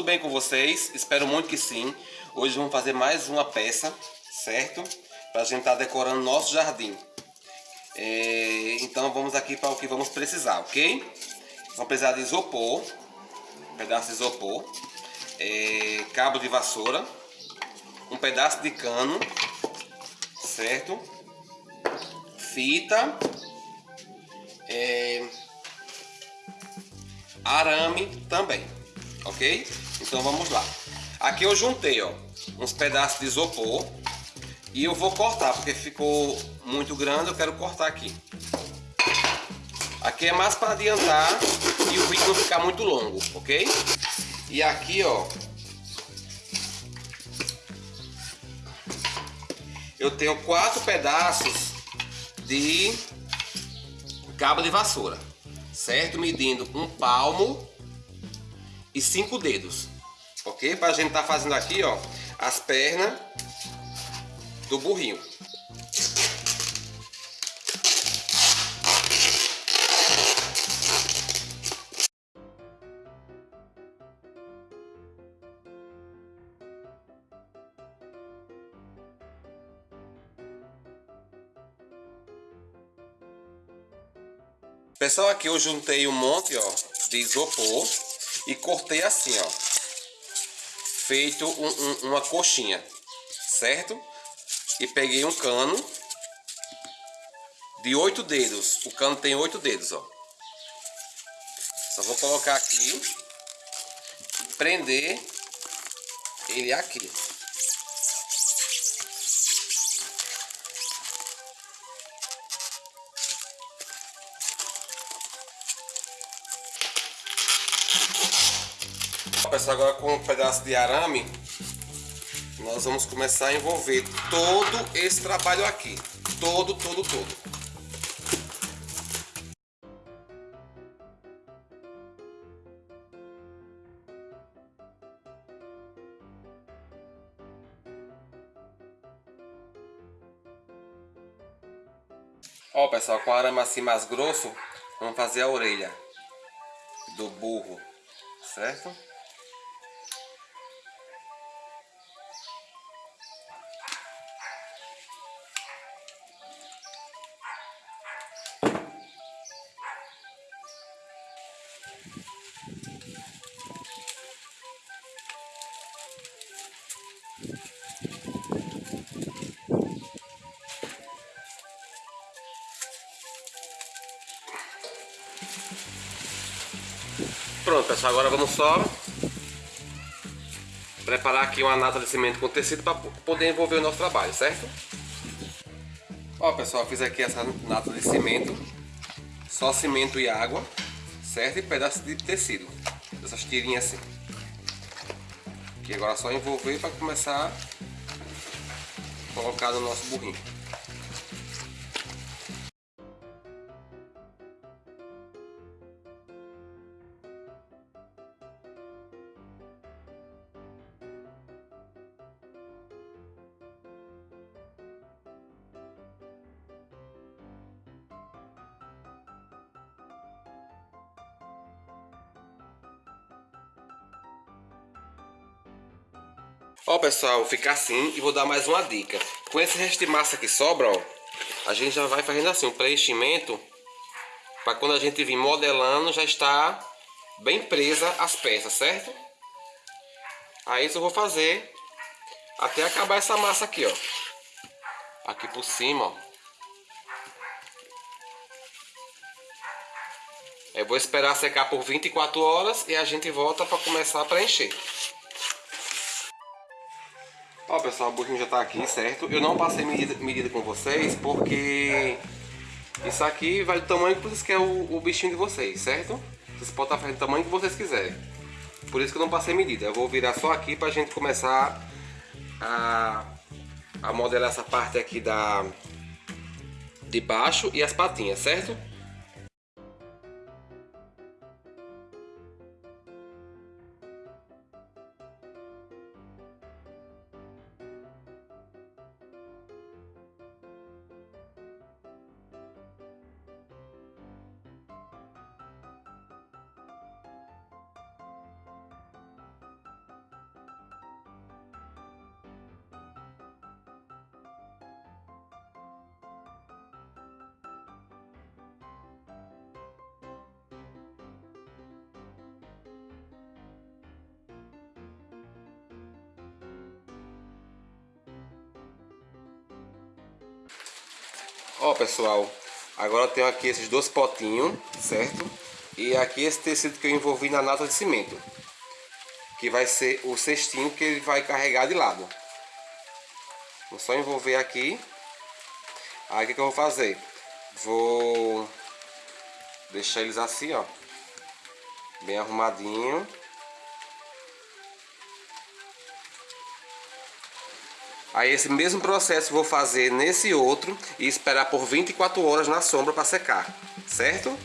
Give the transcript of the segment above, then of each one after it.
Tudo bem com vocês? Espero muito que sim. Hoje vamos fazer mais uma peça, certo? Para a gente estar tá decorando nosso jardim. É, então vamos aqui para o que vamos precisar, ok? Vamos precisar de isopor, um pedaço de isopor, é, cabo de vassoura, um pedaço de cano, certo? Fita, é, arame também ok? Então vamos lá. Aqui eu juntei, ó, uns pedaços de isopor e eu vou cortar, porque ficou muito grande, eu quero cortar aqui. Aqui é mais para adiantar e o vídeo não ficar muito longo, ok? E aqui, ó, eu tenho quatro pedaços de cabo de vassoura, certo? Medindo um palmo e cinco dedos, ok? Para a gente estar tá fazendo aqui, ó, as pernas do burrinho. Pessoal, aqui eu juntei um monte, ó, de isopor e cortei assim, ó. Feito um, um, uma coxinha, certo? E peguei um cano de oito dedos. O cano tem oito dedos, ó. Só vou colocar aqui, prender ele aqui. Pessoal, agora com um pedaço de arame, nós vamos começar a envolver todo esse trabalho aqui. Todo, todo, todo. Ó pessoal, com arame assim mais grosso, vamos fazer a orelha do burro, certo? Pronto pessoal, agora vamos só preparar aqui uma nata de cimento com tecido para poder envolver o nosso trabalho, certo? Ó pessoal, fiz aqui essa nata de cimento, só cimento e água, certo? E pedaço de tecido, essas tirinhas assim. Que agora é só envolver para começar a colocar no nosso burrinho. Ó pessoal, fica assim e vou dar mais uma dica. Com esse resto de massa que sobra, ó, a gente já vai fazendo assim um preenchimento para quando a gente vir modelando já está bem presa as peças, certo? Aí isso eu vou fazer até acabar essa massa aqui, ó. Aqui por cima, ó. Eu vou esperar secar por 24 horas e a gente volta para começar a preencher. Ó pessoal, o burrinho já tá aqui, certo? Eu não passei medida, medida com vocês porque isso aqui vai do tamanho que vocês querem o, o bichinho de vocês, certo? Vocês podem estar fazendo o tamanho que vocês quiserem. Por isso que eu não passei medida. Eu vou virar só aqui pra gente começar a, a modelar essa parte aqui da de baixo e as patinhas, certo? Ó pessoal, agora eu tenho aqui esses dois potinhos, certo? E aqui esse tecido que eu envolvi na nata de cimento. Que vai ser o cestinho que ele vai carregar de lado. Vou só envolver aqui. Aí o que, que eu vou fazer? Vou deixar eles assim, ó. Bem arrumadinho. Aí esse mesmo processo vou fazer nesse outro e esperar por 24 horas na sombra para secar, certo?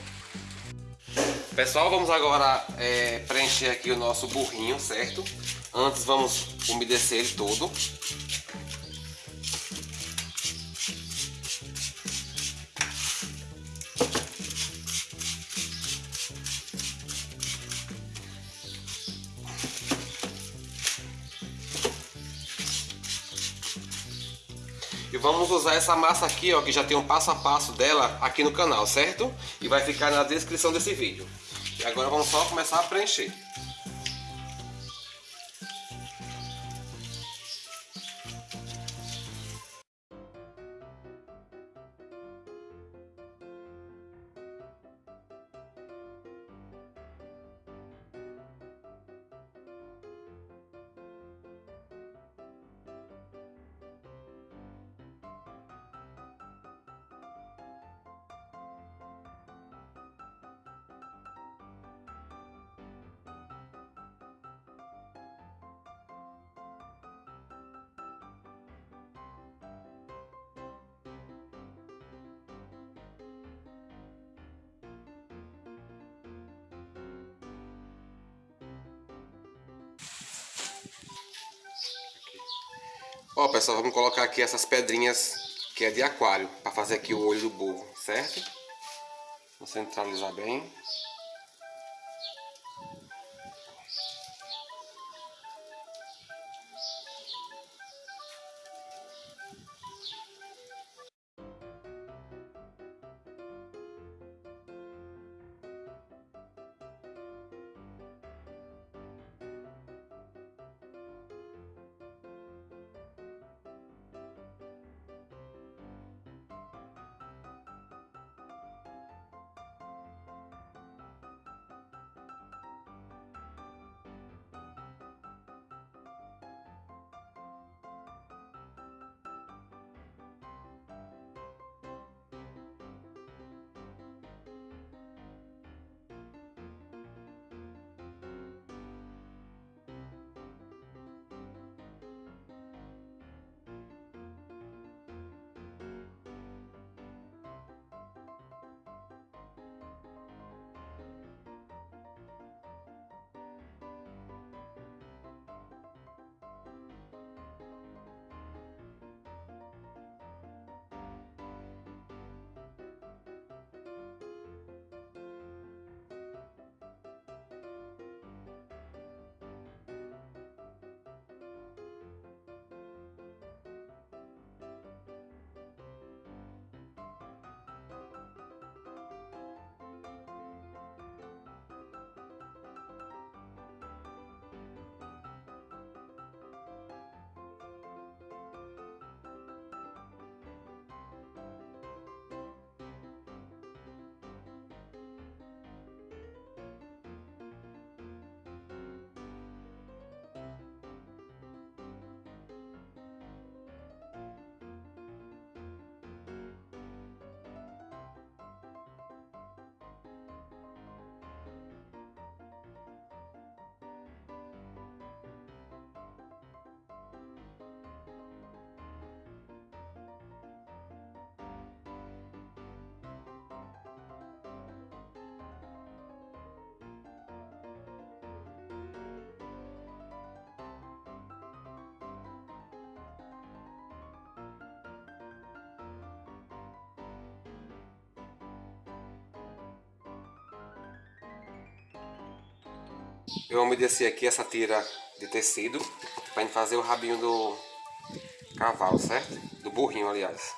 Pessoal, vamos agora é, preencher aqui o nosso burrinho, certo? Antes vamos umedecer ele todo. E vamos usar essa massa aqui, ó, que já tem um passo a passo dela aqui no canal, certo? E vai ficar na descrição desse vídeo. E agora vamos só começar a preencher. Ó, pessoal, vamos colocar aqui essas pedrinhas que é de aquário, para fazer aqui o olho do burro, certo? Vou centralizar bem. Eu umedeci aqui essa tira de tecido para gente fazer o rabinho do cavalo, certo? Do burrinho, aliás.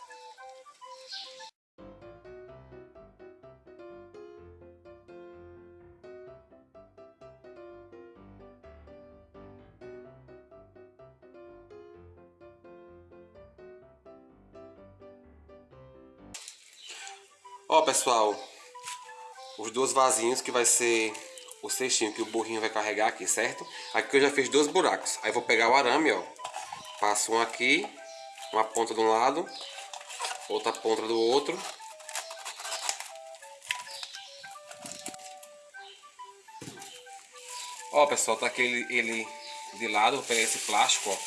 Ó pessoal, os dois vasinhos que vai ser o cestinho que o burrinho vai carregar aqui, certo? Aqui eu já fiz dois buracos. Aí vou pegar o arame, ó. Passo um aqui, uma ponta de um lado, outra ponta do outro. Ó pessoal, tá aqui ele, ele de lado, vou pegar esse plástico, ó,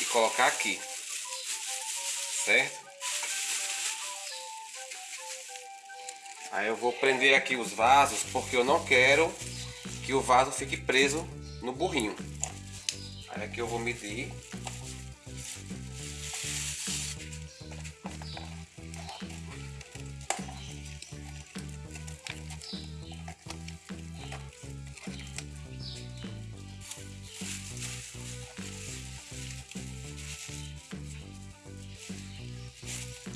e colocar aqui. Certo? Aí eu vou prender aqui os vasos porque eu não quero que o vaso fique preso no burrinho. Aí aqui eu vou medir.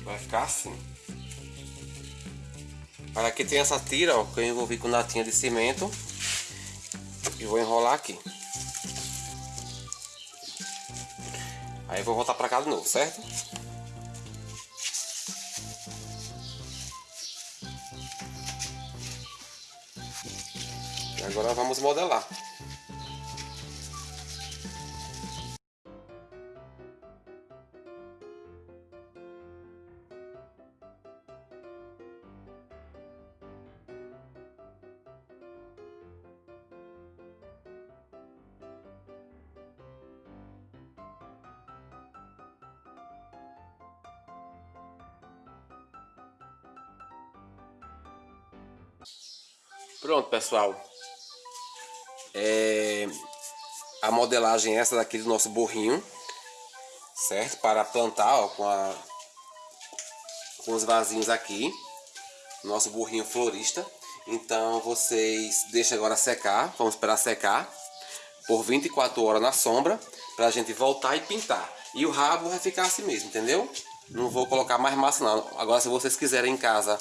Vai ficar assim. Aqui tem essa tira, ó, que eu envolvi com latinha de cimento. E vou enrolar aqui. Aí vou voltar pra cá de novo, certo? Agora vamos modelar. Pronto, pessoal. É... A modelagem é essa daqui do nosso burrinho. Certo? Para plantar, ó, com, a... com os vasinhos aqui. Nosso burrinho florista. Então vocês deixam agora secar. Vamos esperar secar. Por 24 horas na sombra. Pra gente voltar e pintar. E o rabo vai ficar assim mesmo, entendeu? Não vou colocar mais massa não. Agora se vocês quiserem em casa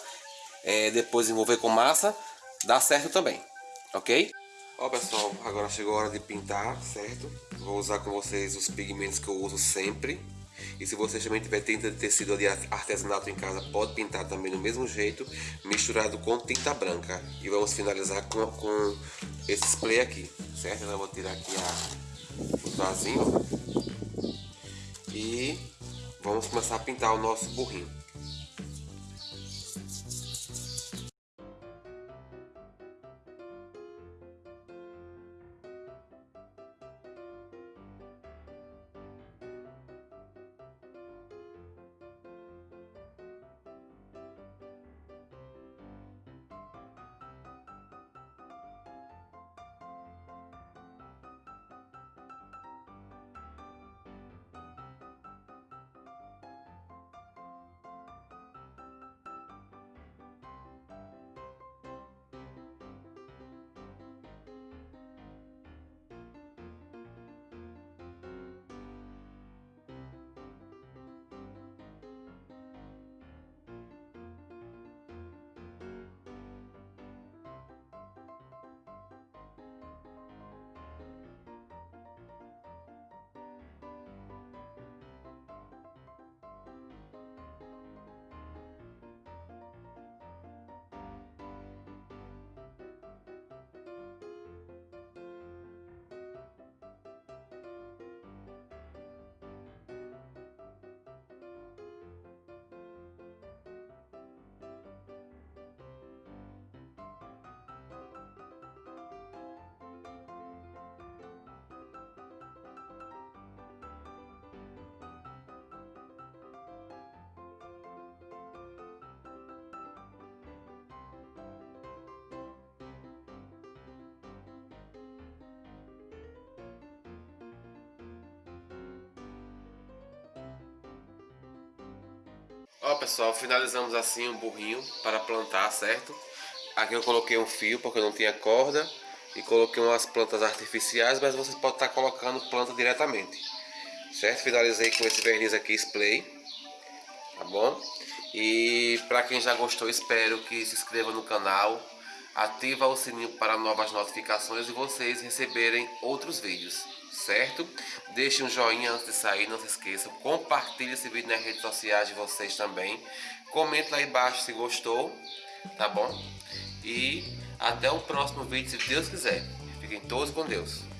é, depois envolver com massa, dá certo também, ok? Ó pessoal, agora chegou a hora de pintar, certo? Vou usar com vocês os pigmentos que eu uso sempre. E se você também tiver tinta de tecido de artesanato em casa, pode pintar também do mesmo jeito, misturado com tinta branca. E vamos finalizar com, com esse spray aqui, certo? Então eu vou tirar aqui a, o vasinho, E vamos começar a pintar o nosso burrinho. Ó pessoal, finalizamos assim o burrinho para plantar, certo? Aqui eu coloquei um fio porque eu não tinha corda e coloquei umas plantas artificiais, mas vocês podem estar colocando planta diretamente, certo? Finalizei com esse verniz aqui, spray, tá bom? E para quem já gostou, espero que se inscreva no canal, ativa o sininho para novas notificações e vocês receberem outros vídeos, certo? Deixe um joinha antes de sair, não se esqueçam. Compartilhe esse vídeo nas redes sociais de vocês também. Comente lá embaixo se gostou, tá bom? E até o próximo vídeo, se Deus quiser. Fiquem todos com Deus.